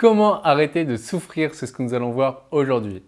Comment arrêter de souffrir C'est ce que nous allons voir aujourd'hui.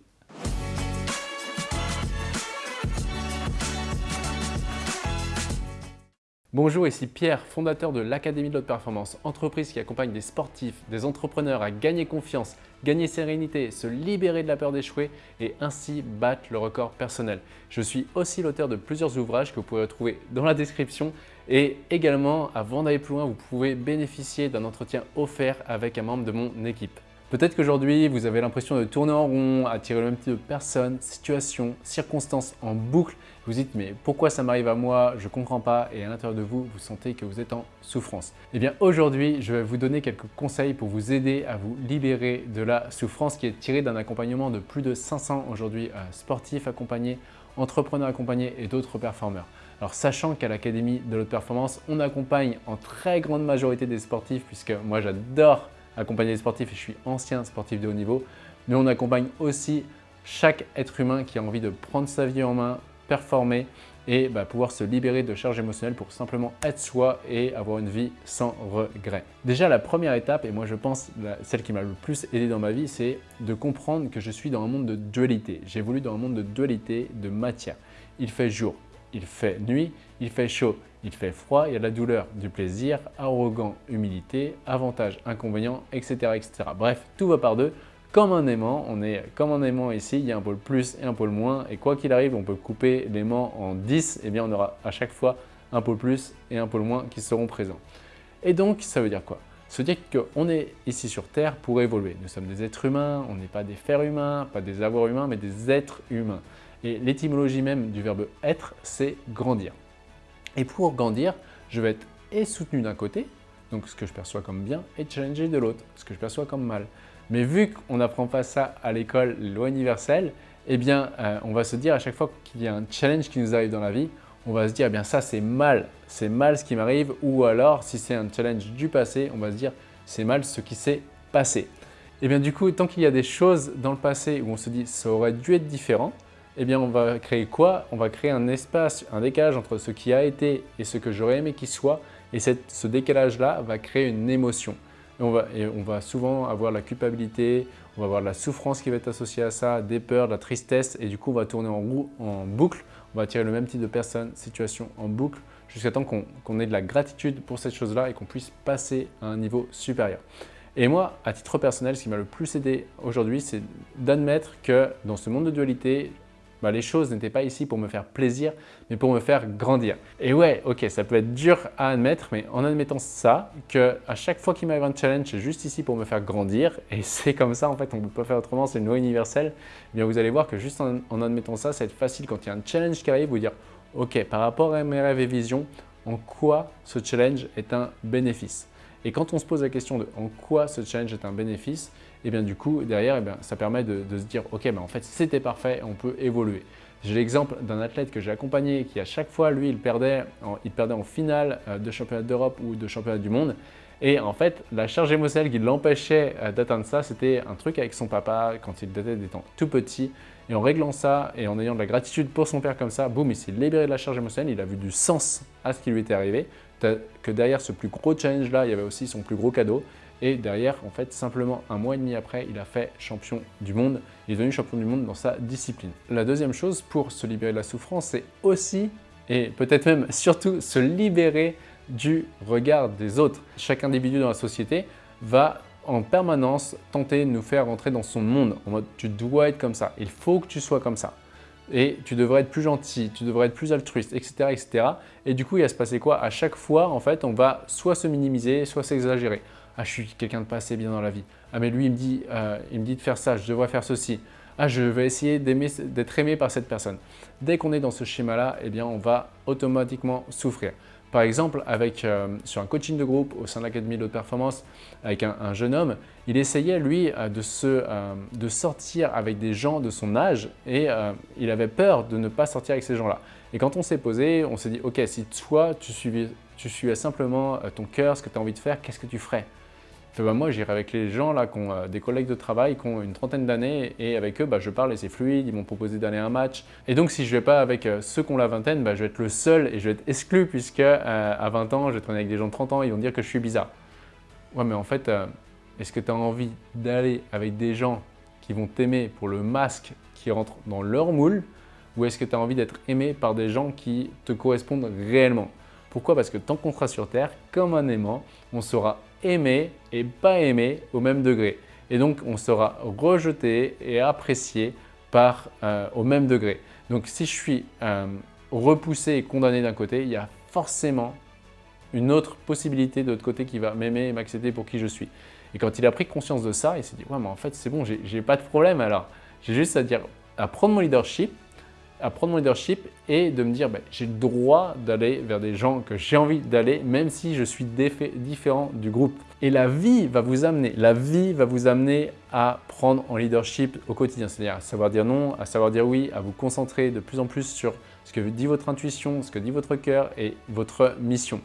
Bonjour, ici Pierre, fondateur de l'Académie de l'Haute Performance, entreprise qui accompagne des sportifs, des entrepreneurs à gagner confiance, gagner sérénité, se libérer de la peur d'échouer et ainsi battre le record personnel. Je suis aussi l'auteur de plusieurs ouvrages que vous pouvez retrouver dans la description et également, avant d'aller plus loin, vous pouvez bénéficier d'un entretien offert avec un membre de mon équipe. Peut-être qu'aujourd'hui, vous avez l'impression de tourner en rond, attirer le même type de personnes, situations, circonstances en boucle. Vous dites, mais pourquoi ça m'arrive à moi? Je comprends pas. Et à l'intérieur de vous, vous sentez que vous êtes en souffrance. Eh bien, aujourd'hui, je vais vous donner quelques conseils pour vous aider à vous libérer de la souffrance qui est tirée d'un accompagnement de plus de 500 aujourd'hui euh, sportifs accompagnés, entrepreneurs accompagnés et d'autres performeurs. Alors, sachant qu'à l'Académie de l'Haute Performance, on accompagne en très grande majorité des sportifs, puisque moi, j'adore accompagner les sportifs et je suis ancien sportif de haut niveau, mais on accompagne aussi chaque être humain qui a envie de prendre sa vie en main, performer et bah, pouvoir se libérer de charges émotionnelles pour simplement être soi et avoir une vie sans regret. Déjà, la première étape, et moi je pense celle qui m'a le plus aidé dans ma vie, c'est de comprendre que je suis dans un monde de dualité. J'évolue dans un monde de dualité, de matière. Il fait jour, il fait nuit, il fait chaud, il fait froid, il y a de la douleur, du plaisir, arrogant, humilité, avantage, inconvénient, etc. etc. Bref, tout va par deux. Comme un aimant, on est comme un aimant ici, il y a un pôle plus et un pôle moins. Et quoi qu'il arrive, on peut couper l'aimant en 10, et eh bien on aura à chaque fois un pôle plus et un pôle moins qui seront présents. Et donc, ça veut dire quoi? Veut dire qu'on est ici sur Terre pour évoluer. Nous sommes des êtres humains, on n'est pas des fers humains, pas des avoirs humains, mais des êtres humains. Et l'étymologie même du verbe être, c'est grandir. Et pour grandir, je vais être et soutenu d'un côté, donc ce que je perçois comme bien, et challengé de l'autre, ce que je perçois comme mal. Mais vu qu'on n'apprend pas ça à l'école, loi universelle, eh bien, euh, on va se dire à chaque fois qu'il y a un challenge qui nous arrive dans la vie, on va se dire, eh bien ça c'est mal, c'est mal ce qui m'arrive, ou alors si c'est un challenge du passé, on va se dire, c'est mal ce qui s'est passé. Et eh bien du coup, tant qu'il y a des choses dans le passé où on se dit, ça aurait dû être différent, eh bien on va créer quoi? On va créer un espace, un décalage entre ce qui a été et ce que j'aurais aimé qu'il soit. Et ce décalage-là va créer une émotion. Et on, va, on va souvent avoir la culpabilité, on va avoir la souffrance qui va être associée à ça, des peurs, de la tristesse. Et du coup, on va tourner en, en boucle. On va attirer le même type de personnes, situations en boucle jusqu'à temps qu'on ait de la gratitude pour cette chose-là et qu'on puisse passer à un niveau supérieur. Et moi, à titre personnel, ce qui m'a le plus aidé aujourd'hui, c'est d'admettre que dans ce monde de dualité, bah, les choses n'étaient pas ici pour me faire plaisir, mais pour me faire grandir. Et ouais, ok, ça peut être dur à admettre, mais en admettant ça, que à chaque fois qu'il m'arrive un challenge, c'est juste ici pour me faire grandir, et c'est comme ça, en fait, on ne peut pas faire autrement, c'est une loi universelle, eh bien vous allez voir que juste en, admettant ça, ça va être facile quand il y a un challenge qui arrive, vous dire, ok, par rapport à mes rêves et visions, en quoi ce challenge est un bénéfice? Et quand on se pose la question de en quoi ce challenge est un bénéfice, et bien du coup, derrière, eh ça permet de, se dire « Ok, ben, en fait, c'était parfait, on peut évoluer ». J'ai l'exemple d'un athlète que j'ai accompagné qui à chaque fois, lui, il perdait en, il perdait en finale euh, de championnat d'Europe ou de championnat du monde. Et en fait, la charge émotionnelle qui l'empêchait euh, d'atteindre ça, c'était un truc avec son papa quand il était étant tout petit. Et en réglant ça et en ayant de la gratitude pour son père comme ça, boum, il s'est libéré de la charge émotionnelle, il a vu du sens à ce qui lui était arrivé que derrière ce plus gros challenge-là, il y avait aussi son plus gros cadeau. Et derrière, en fait, simplement un mois et demi après, il a fait champion du monde. Il est devenu champion du monde dans sa discipline. La deuxième chose pour se libérer de la souffrance, c'est aussi, et peut-être même surtout, se libérer du regard des autres. Chaque individu dans la société va en permanence tenter de nous faire rentrer dans son monde. En mode, tu dois être comme ça, il faut que tu sois comme ça et tu devrais être plus gentil, tu devrais être plus altruiste, etc. etc. Et du coup, il va se passer quoi? À chaque fois, en fait, on va soit se minimiser, soit s'exagérer. Ah, je suis quelqu'un de pas assez bien dans la vie. Ah, mais lui, il me dit, euh, il me dit de faire ça, je devrais faire ceci. Ah, je vais essayer d'être aimé par cette personne. Dès qu'on est dans ce schéma-là, eh bien, on va automatiquement souffrir. Par exemple, avec, euh, sur un coaching de groupe au sein de l'Académie de haute performance avec un, jeune homme, il essayait lui euh, euh, de sortir avec des gens de son âge et il avait peur de ne pas sortir avec ces gens-là. Et quand on s'est posé, on s'est dit « Ok, si toi, tu suivais, tu suivais simplement ton cœur, ce que tu as envie de faire, qu'est-ce que tu ferais ?» Bah, moi, j'irai avec les gens là, qui ont euh, des collègues de travail qui ont une trentaine d'années et avec eux, bah, je parle et c'est fluide, ils m'ont proposé d'aller à un match. Et donc, si je ne vais pas avec euh, ceux qui ont la vingtaine, bah, je vais être le seul et je vais être exclu puisque euh, à 20 ans, je vais traîner avec des gens de 30 ans, ils vont dire que je suis bizarre. Ouais, mais en fait, Est-ce que tu as envie d'aller avec des gens qui vont t'aimer pour le masque qui rentre dans leur moule ou est-ce que tu as envie d'être aimé par des gens qui te correspondent réellement? Pourquoi? Parce que tant qu'on sera sur Terre, comme un aimant, on sera aimé et pas aimé au même degré. Et donc, on sera rejeté et apprécié par, euh, au même degré. Donc, si je suis euh, repoussé et condamné d'un côté, il y a forcément une autre possibilité de l'autre côté qui va m'aimer et m'accepter pour qui je suis. Et quand il a pris conscience de ça, il s'est dit « Ouais, mais en fait, c'est bon, j'ai pas de problème alors. J'ai juste à dire, à prendre mon leadership à prendre mon leadership et de me dire ben, j'ai le droit d'aller vers des gens que j'ai envie d'aller même si je suis différent du groupe. Et la vie va vous amener, la vie va vous amener à prendre en leadership au quotidien, c'est-à-dire à savoir dire non, à savoir dire oui, à vous concentrer de plus en plus sur ce que dit votre intuition, ce que dit votre cœur et votre mission.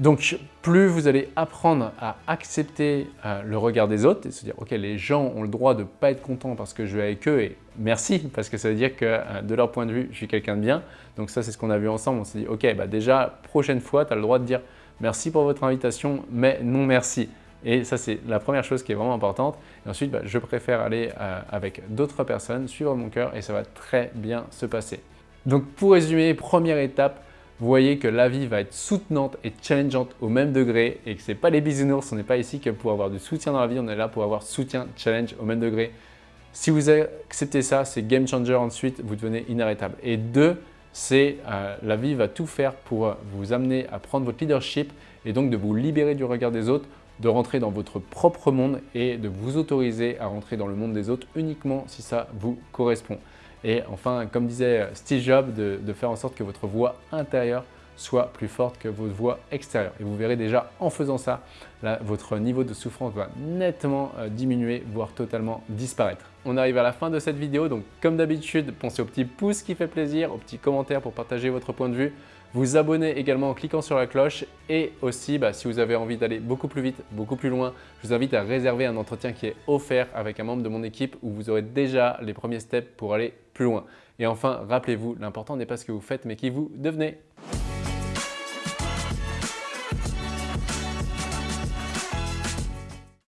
Donc, plus vous allez apprendre à accepter euh, le regard des autres et se dire « Ok, les gens ont le droit de ne pas être contents parce que je vais avec eux et merci parce que ça veut dire que euh, de leur point de vue, je suis quelqu'un de bien. » Donc ça, c'est ce qu'on a vu ensemble. On s'est dit « Ok, bah déjà, prochaine fois, tu as le droit de dire « Merci pour votre invitation, mais non merci. » Et ça, c'est la première chose qui est vraiment importante. Ensuite, bah, je préfère aller euh, avec d'autres personnes, suivre mon cœur et ça va très bien se passer. Donc, pour résumer, première étape, vous voyez que la vie va être soutenante et challengeante au même degré et que ce n'est pas les bisounours, on n'est pas ici que pour avoir du soutien dans la vie, on est là pour avoir soutien, challenge au même degré. Si vous acceptez ça, c'est game changer ensuite, vous devenez inarrêtable. Et deux, c'est euh, la vie va tout faire pour vous amener à prendre votre leadership et donc de vous libérer du regard des autres, de rentrer dans votre propre monde et de vous autoriser à rentrer dans le monde des autres uniquement si ça vous correspond. Et enfin, comme disait Steve Jobs, de, faire en sorte que votre voix intérieure soit plus forte que votre voix extérieure. Et vous verrez déjà en faisant ça, votre niveau de souffrance va nettement euh, diminuer, voire totalement disparaître. On arrive à la fin de cette vidéo, donc comme d'habitude, pensez au petit pouce qui fait plaisir, au petit commentaire pour partager votre point de vue vous abonner également en cliquant sur la cloche et aussi bah, si vous avez envie d'aller beaucoup plus vite, beaucoup plus loin, je vous invite à réserver un entretien qui est offert avec un membre de mon équipe où vous aurez déjà les premiers steps pour aller plus loin. Et enfin, rappelez-vous, l'important n'est pas ce que vous faites mais qui vous devenez.